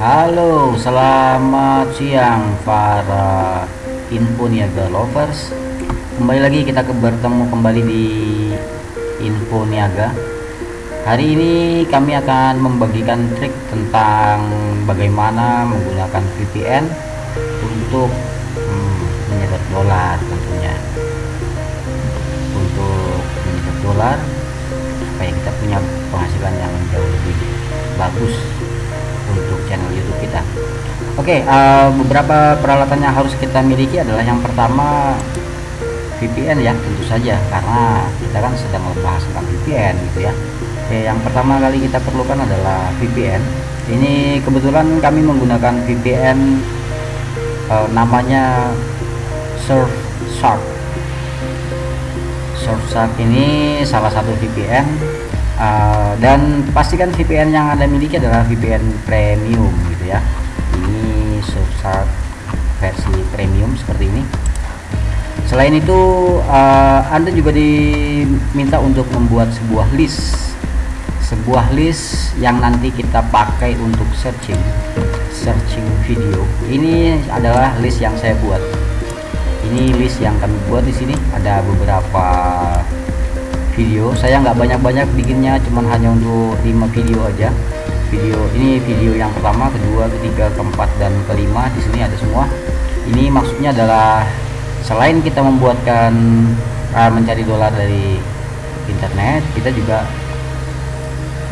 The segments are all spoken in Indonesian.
Halo, selamat siang para info niaga lovers. Kembali lagi kita bertemu kembali di info niaga. Hari ini kami akan membagikan trik tentang bagaimana menggunakan VPN untuk hmm, menyedot dolar tentunya. Untuk menyedot dolar supaya kita punya penghasilan yang jauh lebih bagus Oke, okay, uh, beberapa peralatan yang harus kita miliki adalah yang pertama VPN ya, tentu saja karena kita kan sedang membahas tentang VPN gitu ya. Oke, okay, yang pertama kali kita perlukan adalah VPN. Ini kebetulan kami menggunakan VPN uh, namanya Surfshark. Surfshark ini salah satu VPN uh, dan pastikan VPN yang anda miliki adalah VPN premium gitu ya Surfshark versi premium seperti ini. Selain itu uh, anda juga diminta untuk membuat sebuah list. Sebuah list yang nanti kita pakai untuk searching searching video. Ini adalah list yang saya buat. Ini list yang kami buat di sini. Ada beberapa video. Saya nggak banyak-banyak bikinnya cuman hanya untuk 5 video aja video ini video yang pertama kedua ketiga keempat dan kelima di sini ada semua ini maksudnya adalah selain kita membuatkan uh, mencari dolar dari internet kita juga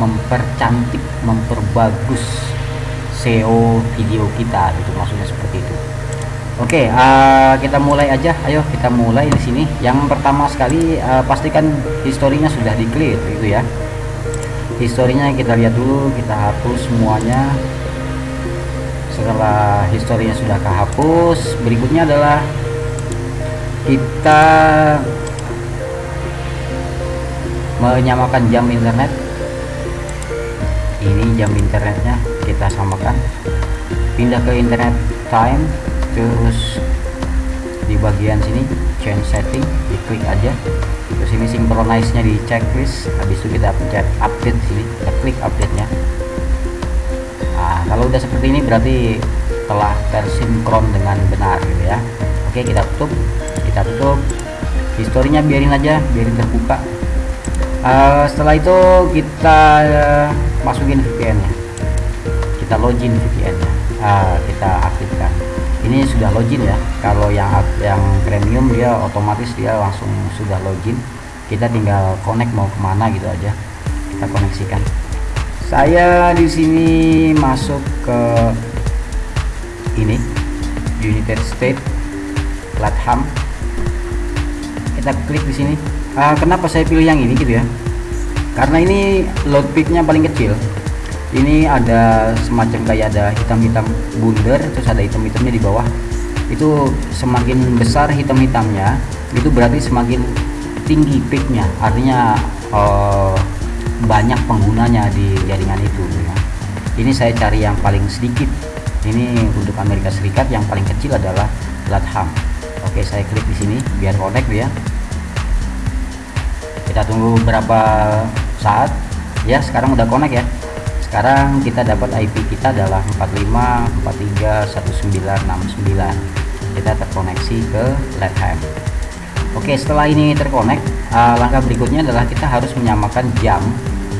mempercantik memperbagus SEO video kita itu maksudnya seperti itu Oke, okay, uh, kita mulai aja. Ayo kita mulai di sini. Yang pertama sekali uh, pastikan historinya sudah di clear gitu ya. Historinya kita lihat dulu, kita hapus semuanya. Setelah historinya sudah kehapus, berikutnya adalah kita menyamakan jam internet. Ini jam internetnya kita samakan. Pindah ke internet time terus di bagian sini change setting diklik aja. Terus ini synchronize nya di checklist habis itu kita pencet update sini kita klik update nya nah kalau udah seperti ini berarti telah tersinkron dengan benar gitu ya. Oke kita tutup kita tutup. Historinya biarin aja biarin terbuka. Uh, setelah itu kita uh, masukin VPN nya kita login VPN nya uh, kita aktifkan ini sudah login ya. Kalau yang yang premium dia otomatis dia langsung sudah login. Kita tinggal connect mau ke mana gitu aja. Kita koneksikan. Saya di sini masuk ke ini United States Latham. Kita klik di sini. Uh, kenapa saya pilih yang ini gitu ya? Karena ini load peaknya paling kecil ini ada semacam kayak ada hitam-hitam bundar terus ada hitam-hitamnya di bawah. Itu semakin besar hitam-hitamnya itu berarti semakin tinggi peaknya. Artinya uh, banyak penggunanya di jaringan itu ya. ini saya cari yang paling sedikit. Ini untuk Amerika Serikat yang paling kecil adalah Latham. Oke saya klik di sini biar connect ya. Kita tunggu berapa saat. Ya sekarang udah connect ya sekarang kita dapat IP kita adalah 45431969 kita terkoneksi ke LATHAM Oke setelah ini terkonek uh, langkah berikutnya adalah kita harus menyamakan jam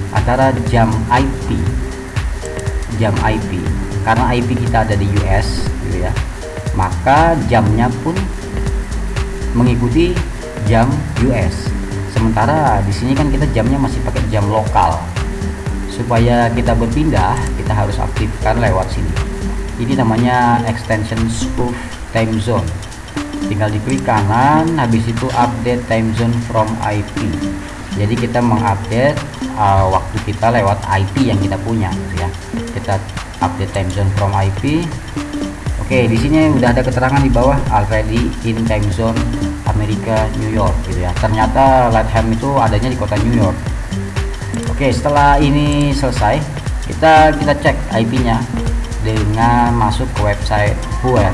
antara jam IP jam IP karena IP kita ada di US gitu ya. Maka jamnya pun mengikuti jam US sementara di sini kan kita jamnya masih pakai jam lokal supaya kita berpindah kita harus aktifkan lewat sini. Ini namanya extension spoof time zone. Tinggal diklik kanan habis itu update time zone from IP jadi kita mengupdate uh, waktu kita lewat IP yang kita punya gitu ya. Kita update time zone from IP oke di sini udah ada keterangan di bawah already in time zone Amerika New York gitu ya. Ternyata Latham itu adanya di kota New York Oke setelah ini selesai kita kita cek IP nya dengan masuk ke website Huer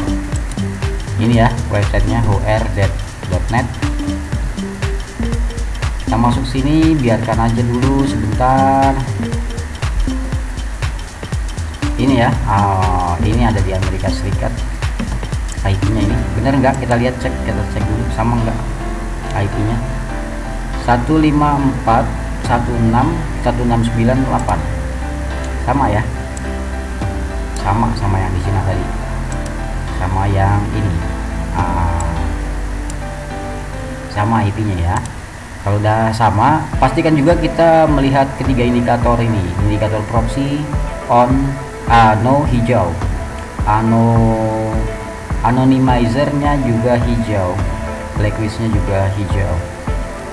ini ya websitenya huer.net kita masuk sini biarkan aja dulu sebentar. Ini ya uh, ini ada di Amerika Serikat IP nya ini. Bener nggak? Kita lihat cek kita cek dulu sama nggak IP nya 154 16 1698 sama ya. Sama sama yang di sini tadi. Sama yang ini. Uh, sama IP nya ya. Kalau udah sama pastikan juga kita melihat ketiga indikator ini. Indikator proxy on uh, no hijau. Ano anonymizernya juga hijau. Blacklistnya juga hijau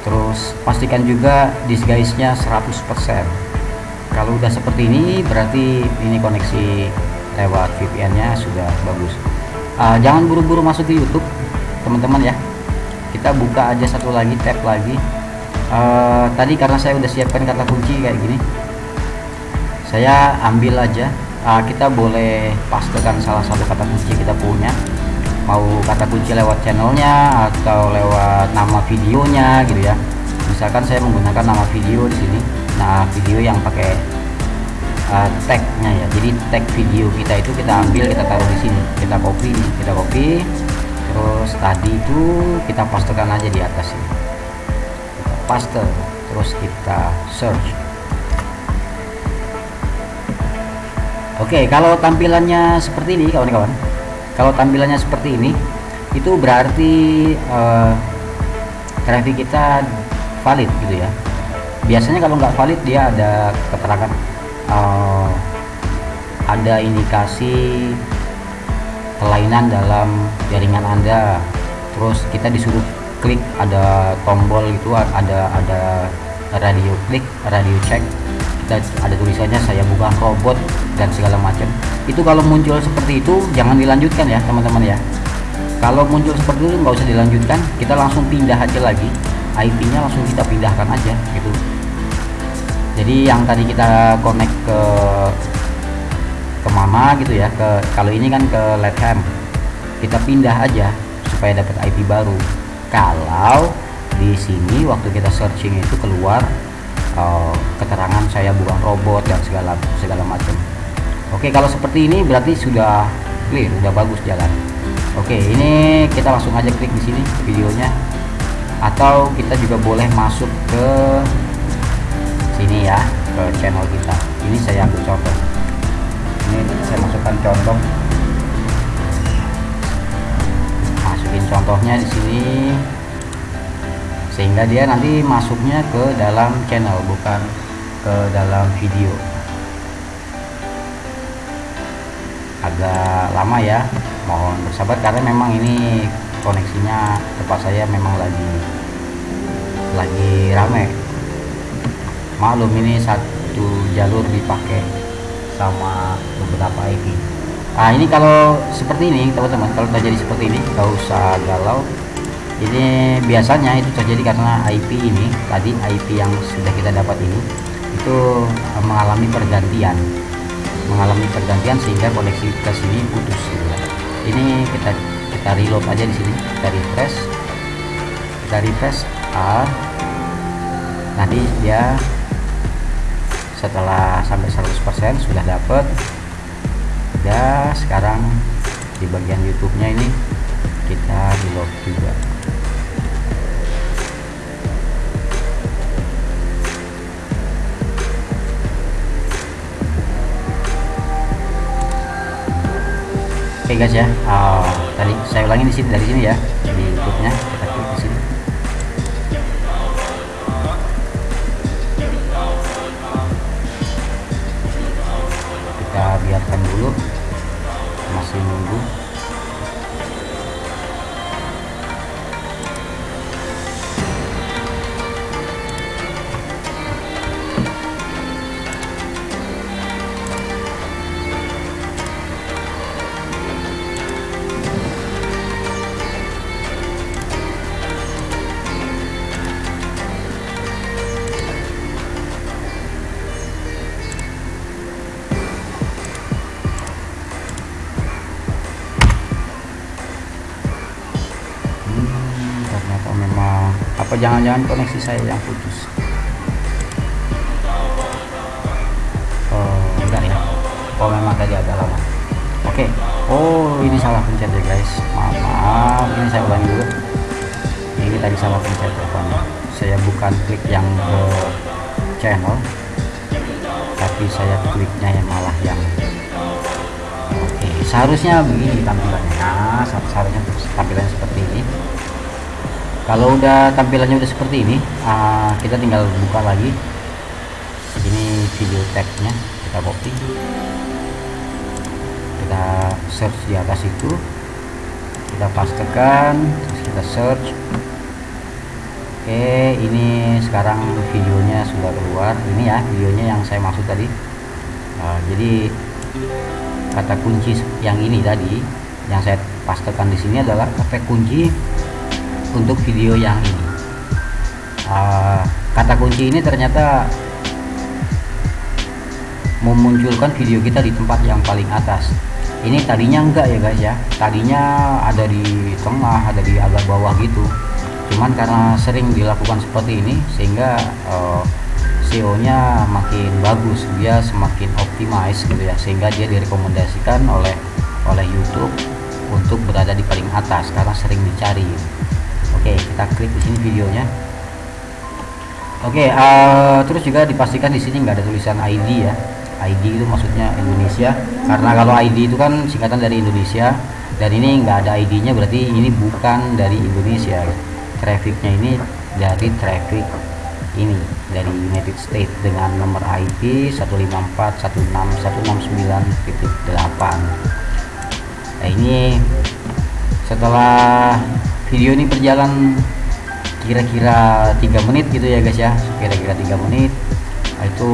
terus pastikan juga disguise-nya 100% kalau udah seperti ini berarti ini koneksi lewat VPN nya sudah bagus. Uh, jangan buru-buru masuk ke YouTube teman-teman ya. Kita buka aja satu lagi tab lagi. Uh, tadi karena saya udah siapkan kata kunci kayak gini saya ambil aja. Uh, kita boleh pastekan salah satu kata kunci kita punya mau kata kunci lewat channelnya atau lewat nama videonya gitu ya. Misalkan saya menggunakan nama video di sini. Nah video yang pakai uh, tagnya ya. Jadi tag video kita itu kita ambil kita taruh di sini. Kita copy kita copy. Terus tadi itu kita pastekan aja di atas ini. Kita paste. Terus kita search. Oke kalau tampilannya seperti ini kawan-kawan kalau tampilannya seperti ini itu berarti uh, traffic kita valid gitu ya. Biasanya kalau nggak valid dia ada keterangan uh, ada indikasi kelainan dalam jaringan anda. Terus kita disuruh klik ada tombol itu ada ada radio klik radio check kita ada tulisannya saya bukan robot dan segala macam. Itu kalau muncul seperti itu jangan dilanjutkan ya teman-teman ya. Kalau muncul seperti itu nggak usah dilanjutkan. Kita langsung pindah aja lagi. IP nya langsung kita pindahkan aja gitu. Jadi yang tadi kita connect ke ke mana gitu ya ke kalau ini kan ke Letham kita pindah aja supaya dapat IP baru. Kalau di sini waktu kita searching itu keluar uh, keterangan saya bukan robot dan segala segala macam. Oke kalau seperti ini berarti sudah clear sudah bagus jalan. Oke ini kita langsung aja klik di sini videonya. Atau kita juga boleh masuk ke sini ya ke channel kita. Ini saya ambil contoh. Ini saya masukkan contoh. Masukin contohnya di sini sehingga dia nanti masuknya ke dalam channel bukan ke dalam video. Agak lama ya mohon bersabar karena memang ini koneksinya tempat saya memang lagi lagi rame. Maklum ini satu jalur dipakai sama beberapa IP nah ini kalau seperti ini teman-teman kalau terjadi seperti ini gak usah galau ini biasanya itu terjadi karena IP ini tadi IP yang sudah kita dapat ini itu mengalami pergantian. Mengalami pergantian sehingga koneksi ke sini putus gitu ya. ini kita kita reload aja di sini kita refresh. Kita refresh A. Nanti dia setelah sampai 100% sudah dapat ya sekarang di bagian YouTube nya ini kita reload juga guys ya, uh, tadi saya ulangi di sini dari sini ya di YouTube-nya apa jangan-jangan koneksi saya yang putus? Oh enggak ya? Oh memang tadi agak lama. Oke. Oh ini salah pencet ya guys. Maaf maaf. Ini saya ulangi dulu. Ini tadi salah pencet teleponnya. Saya bukan klik yang ke channel tapi saya kliknya yang malah yang oke seharusnya begini tampilannya. Nah seharusnya tampilannya seperti kalau udah tampilannya udah seperti ini uh, kita tinggal buka lagi. Ini video tagnya kita copy. Kita search di atas itu. Kita pastekan terus kita search. Oke ini sekarang videonya sudah keluar. Ini ya videonya yang saya maksud tadi. Uh, jadi kata kunci yang ini tadi yang saya pastekan di sini adalah kata kunci untuk video yang ini. Uh, kata kunci ini ternyata memunculkan video kita di tempat yang paling atas. Ini tadinya enggak ya guys ya. Tadinya ada di tengah ada di agak bawah gitu. Cuman karena sering dilakukan seperti ini sehingga uh, eh, SEO nya makin bagus dia semakin optimize gitu ya. Sehingga dia direkomendasikan oleh oleh YouTube untuk berada di paling atas karena sering dicari Oke, kita klik di sini videonya. Oke, uh, terus juga dipastikan di sini nggak ada tulisan ID ya. ID itu maksudnya Indonesia. Karena kalau ID itu kan singkatan dari Indonesia dan ini nggak ada ID-nya berarti ini bukan dari Indonesia. Trafficnya ini dari traffic ini dari United States dengan nomor IP 154161699.8 nah ini setelah video ini berjalan kira-kira tiga menit gitu ya guys ya. Kira-kira tiga menit. Nah, itu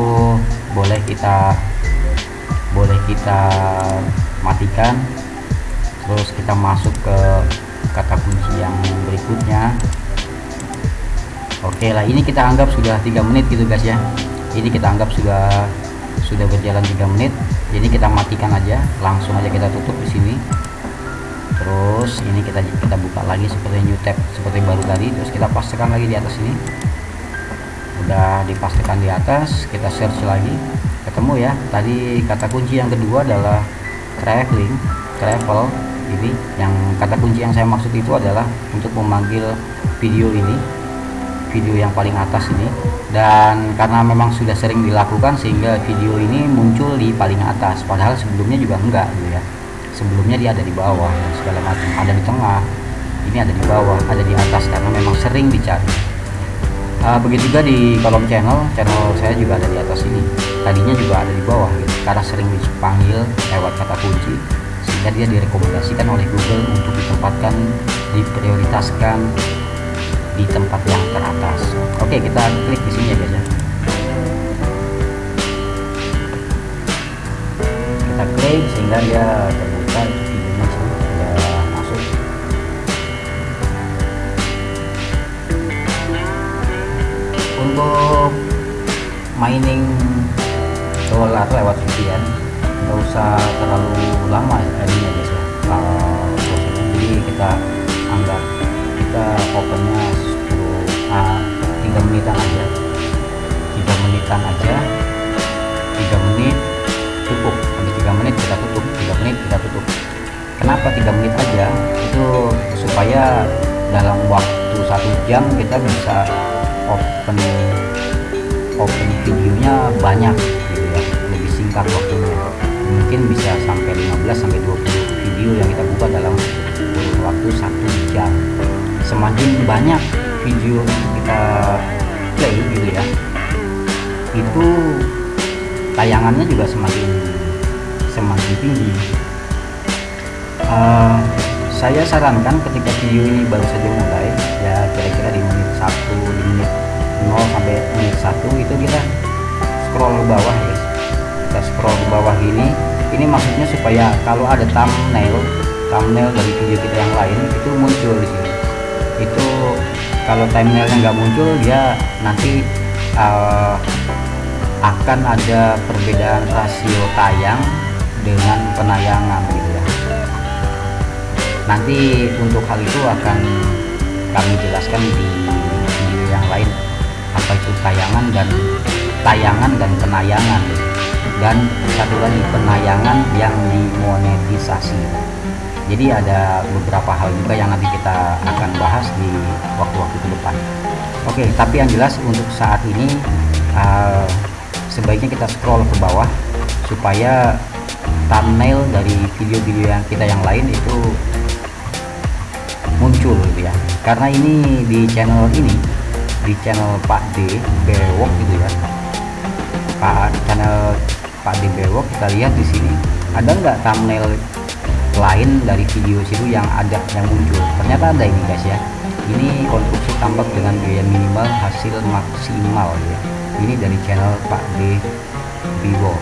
boleh kita boleh kita matikan. Terus kita masuk ke kata kunci yang berikutnya. Oke lah ini kita anggap sudah tiga menit gitu guys ya. Ini kita anggap sudah sudah berjalan tiga menit. Jadi kita matikan aja. Langsung aja kita tutup di sini terus ini kita kita buka lagi seperti new tab seperti baru tadi. Terus kita pastikan lagi di atas ini. Udah dipastikan di atas kita search lagi. Ketemu ya. Tadi kata kunci yang kedua adalah traveling travel. Ini yang kata kunci yang saya maksud itu adalah untuk memanggil video ini video yang paling atas ini. Dan karena memang sudah sering dilakukan sehingga video ini muncul di paling atas. Padahal sebelumnya juga enggak gitu ya sebelumnya dia ada di bawah dan segala macam. Ada di tengah ini ada di bawah ada di atas karena memang sering dicari. Uh, begitu juga di kolom channel channel saya juga ada di atas ini. Tadinya juga ada di bawah gitu karena sering dipanggil lewat kata kunci sehingga dia direkomendasikan oleh Google untuk ditempatkan diprioritaskan di tempat yang teratas. Oke kita klik di sini ya guys ya. Kita klik sehingga dia mining dolar lewat VPN nggak usah terlalu lama ya ini ya guys ya uh, jadi kita anggap kita opennya 10 uh, 3 menitan aja. 3 menitan aja 3 menit cukup. Sampai 3 menit kita tutup 3 menit kita tutup. Kenapa 3 menit aja? Itu supaya dalam waktu satu jam kita bisa open open videonya banyak gitu ya. Lebih singkat waktunya mungkin bisa sampai 15 sampai 20 video yang kita buka dalam waktu satu jam. Semakin banyak video kita play gitu ya itu tayangannya juga semakin semakin tinggi. Uh, saya sarankan ketika video ini baru saja mulai ya kira-kira di menit 1 di menit 0 sampai menit 1 itu kita scroll ke bawah guys kita scroll ke bawah gini. Ini maksudnya supaya kalau ada thumbnail thumbnail dari video kita yang lain itu muncul di sini. Itu kalau thumbnailnya nggak muncul dia nanti uh, akan ada perbedaan rasio tayang dengan penayangan gitu ya. Nanti untuk hal itu akan kami jelaskan di video yang lain apa itu tayangan dan tayangan dan penayangan dan satu lagi penayangan yang dimonetisasi. Jadi ada beberapa hal juga yang nanti kita akan bahas di waktu-waktu ke depan. Oke tapi yang jelas untuk saat ini uh, sebaiknya kita scroll ke bawah supaya thumbnail dari video-video yang kita yang lain itu muncul gitu ya. Karena ini di channel ini di channel Pak D Bewok gitu ya. Pak channel Pak D Bewok kita lihat di sini. Ada nggak thumbnail lain dari video situ yang ada yang muncul? Ternyata ada ini guys ya. Ini konstruksi tambak dengan biaya minimal hasil maksimal ya. Ini dari channel Pak D Vivo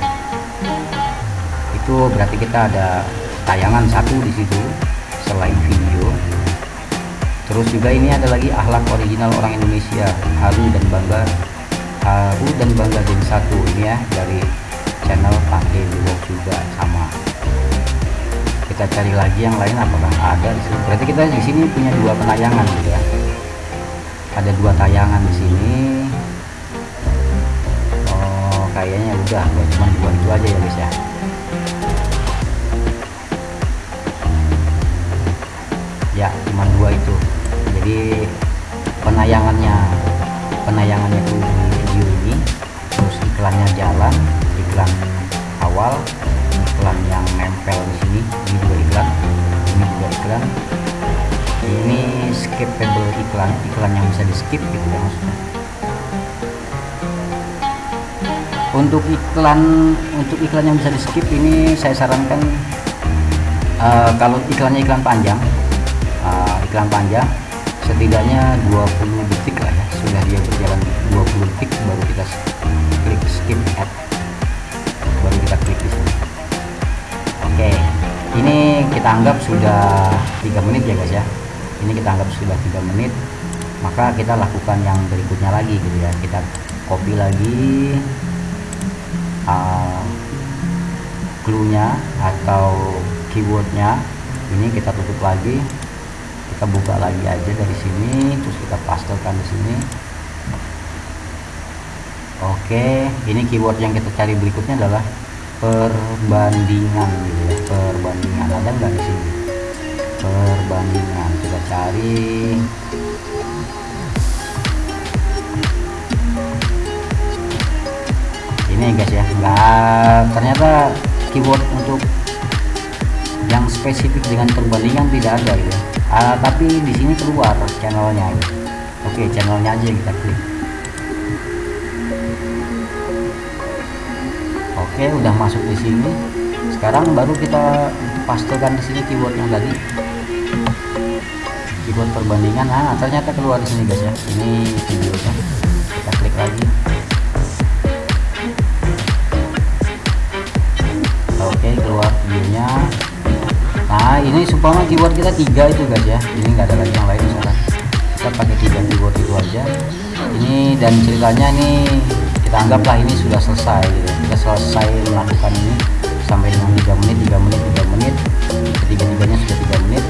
itu berarti kita ada tayangan satu di situ selain video terus juga ini ada lagi akhlak original orang Indonesia haru dan bangga. Haru dan bangga jadi satu ini ya dari channel Pak D Vivo juga sama. Kita cari lagi yang lain apakah ada di sini? Berarti kita di sini punya dua penayangan gitu ya? Ada dua tayangan di sini. Oh kayaknya udah cuma dua itu aja ya guys ya. Ya cuma dua itu jadi penayangannya penayangannya itu video ini terus iklannya jalan iklan awal iklan yang nempel di sini ini juga iklan ini juga iklan. Ini skippable iklan iklan yang bisa di skip gitu ya maksudnya. Untuk iklan untuk iklan yang bisa di skip ini saya sarankan uh, kalau iklannya iklan panjang uh, iklan panjang setidaknya 20 detik lah ya. Sudah dia berjalan 20 detik baru kita klik skip ad. Baru kita klik di sini. Oke ini kita anggap sudah tiga menit ya guys ya. Ini kita anggap sudah tiga menit. Maka kita lakukan yang berikutnya lagi gitu ya. Kita copy lagi uh, clue-nya atau keywordnya. Ini kita tutup lagi kita buka lagi aja dari sini terus kita pastekan di sini. Oke ini keyword yang kita cari berikutnya adalah perbandingan gitu ya perbandingan. Ada nggak di sini? Perbandingan kita cari. Ini guys ya nggak ternyata keyword untuk yang spesifik dengan perbandingan tidak ada ya uh, tapi di sini keluar channelnya ya. oke channelnya aja kita klik. Oke udah masuk di sini. Sekarang baru kita pastekan di sini keyword yang tadi keyword perbandingan. Nah ternyata keluar di sini guys ya. Ini videonya. Kita klik lagi. Oke keluar videonya nah ini supaya keyword kita tiga itu guys ya. Ini enggak ada lagi yang lain misalkan kita pakai tiga keyword itu aja. Ini dan ceritanya ini kita anggaplah ini sudah selesai gitu. kita selesai melakukan ini sampai dengan tiga menit tiga menit tiga menit. Ketiga tiganya sudah tiga menit.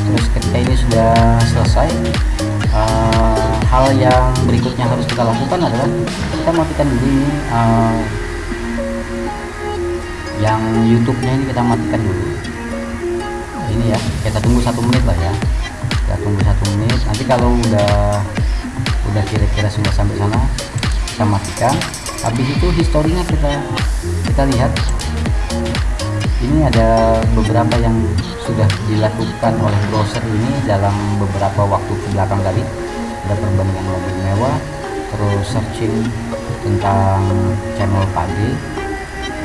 Terus ketika ini sudah selesai uh, hal yang berikutnya harus kita lakukan adalah kita matikan dulu ini uh, yang YouTube-nya ini kita matikan dulu ini ya. Kita tunggu satu menit lah ya. Kita tunggu satu menit. Nanti kalau udah udah kira-kira sudah sampai sana kita matikan. Habis itu historinya kita kita lihat. Ini ada beberapa yang sudah dilakukan oleh browser ini dalam beberapa waktu ke belakang tadi. Ada perbandingan mobil mewah terus searching tentang channel pagi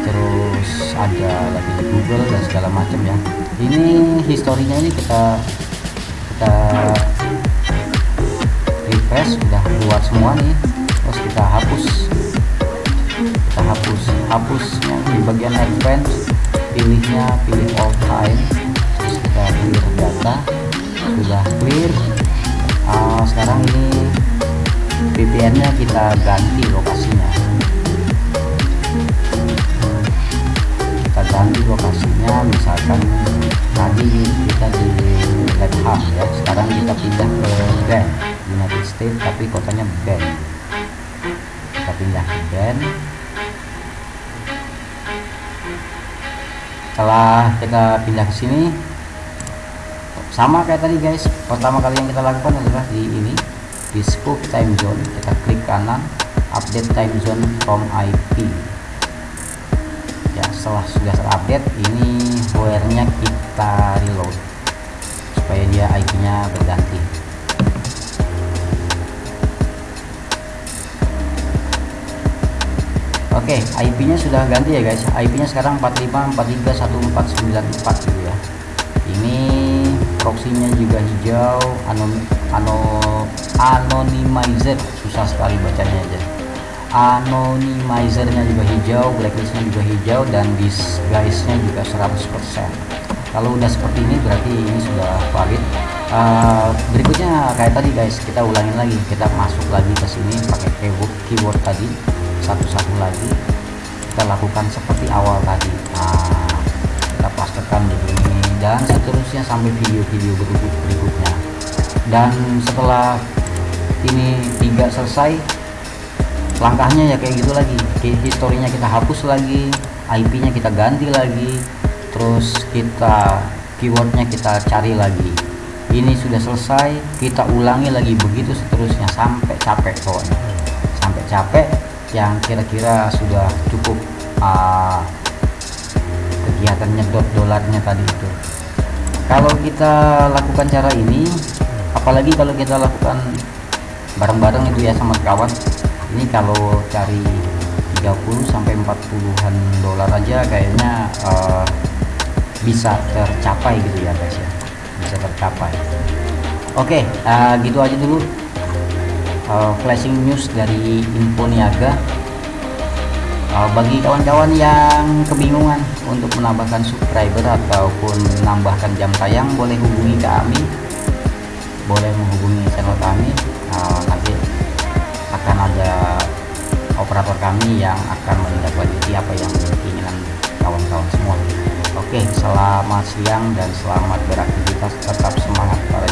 terus ada lagi di Google dan segala macam ya. Ini historinya ini kita kita refresh udah keluar semua nih. Terus kita hapus. Kita hapus hapusnya di bagian advance pilihnya pilih all time. Terus kita clear data. Sudah clear. Uh, sekarang ini VPN nya kita ganti lokasinya ganti lokasinya misalkan tadi kita di Lab ya sekarang kita pindah ke band United States tapi kotanya band kita pindah ke band setelah kita pindah ke sini sama kayak tadi guys. Pertama kali yang kita lakukan adalah di ini di scope time zone. Kita klik kanan update time zone from IP setelah sudah terupdate ini where nya kita reload supaya dia IP nya berganti Oke, okay, IP-nya sudah ganti ya guys. IP-nya sekarang 45431494 gitu ya. Ini proxy-nya juga hijau, anon ano anonymizer susah sekali bacanya aja. Anonymizer-nya juga hijau, blacklist-nya juga hijau dan disguise-nya juga 100%. Kalau udah seperti ini berarti ini sudah valid. Uh, berikutnya kayak tadi guys, kita ulangin lagi. Kita masuk lagi ke sini pakai keyboard, keyboard tadi satu-satu lagi kita lakukan seperti awal tadi nah kita pastikan begini dan seterusnya sampai video-video berikut berikutnya dan setelah ini tiga selesai langkahnya ya kayak gitu lagi. Historinya kita hapus lagi IP nya kita ganti lagi terus kita keywordnya kita cari lagi. Ini sudah selesai kita ulangi lagi begitu seterusnya sampai capek pokoknya. Sampai capek yang kira-kira sudah cukup uh, kegiatan nyedot dolarnya tadi itu. Kalau kita lakukan cara ini apalagi kalau kita lakukan bareng-bareng itu ya sama kawan ini kalau cari 30 sampai 40-an dolar aja kayaknya uh, bisa tercapai gitu ya guys ya. Bisa tercapai. Oke okay, uh, gitu aja dulu uh, flashing news dari Info Niaga uh, bagi kawan-kawan yang kebingungan untuk menambahkan subscriber ataupun menambahkan jam tayang boleh hubungi kami boleh menghubungi channel kami uh, nanti akan ada operator kami yang akan menindaklanjuti apa yang keinginan kawan-kawan semua. Oke selamat siang dan selamat beraktivitas. Tetap semangat para